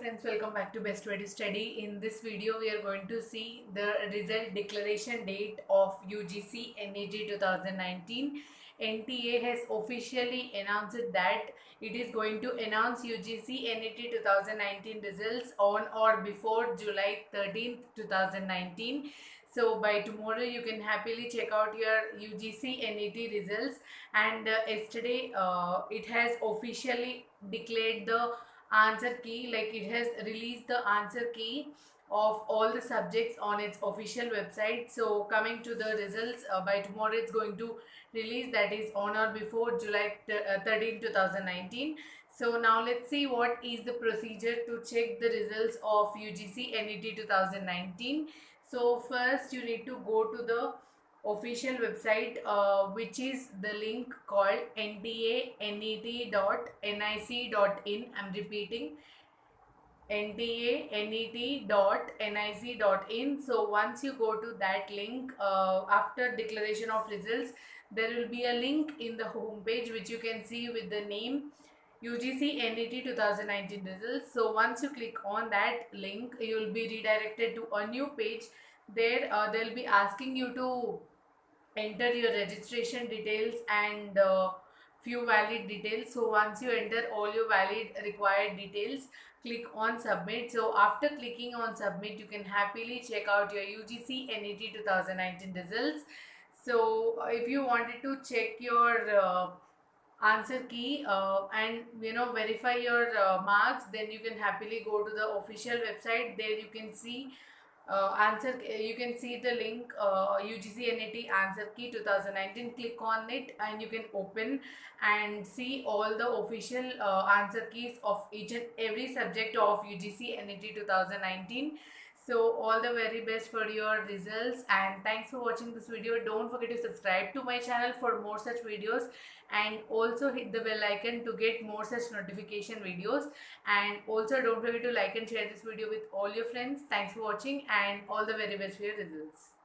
Friends, welcome back to Best Way to Study. In this video, we are going to see the result declaration date of UGC NET 2019. NTA has officially announced that it is going to announce UGC NET 2019 results on or before July 13th, 2019. So by tomorrow you can happily check out your UGC NET results and uh, yesterday uh, it has officially declared the answer key like it has released the answer key of all the subjects on its official website. So coming to the results uh, by tomorrow it's going to release that is on or before july uh, 13 2019 so now let's see what is the procedure to check the results of ugc net 2019 so first you need to go to the official website uh, which is the link called ntanet.nic.in i'm repeating ntanet.nic.in so once you go to that link uh, after declaration of results there will be a link in the home page which you can see with the name UGC NET 2019 results. So once you click on that link, you will be redirected to a new page. There, uh, they'll be asking you to enter your registration details and uh, few valid details. So once you enter all your valid required details click on submit. So after clicking on submit you can happily check out your UGC NET 2019 results. So if you wanted to check your uh, answer key uh, and you know verify your uh, marks then you can happily go to the official website. There you can see uh, answer you can see the link uh, UGC NET answer key 2019 click on it and you can open and see all the official uh, answer keys of each and every subject of UGC NET 2019 so all the very best for your results and thanks for watching this video. Don't forget to subscribe to my channel for more such videos and also hit the bell icon to get more such notification videos. And also don't forget to like and share this video with all your friends. Thanks for watching and all the very best for your results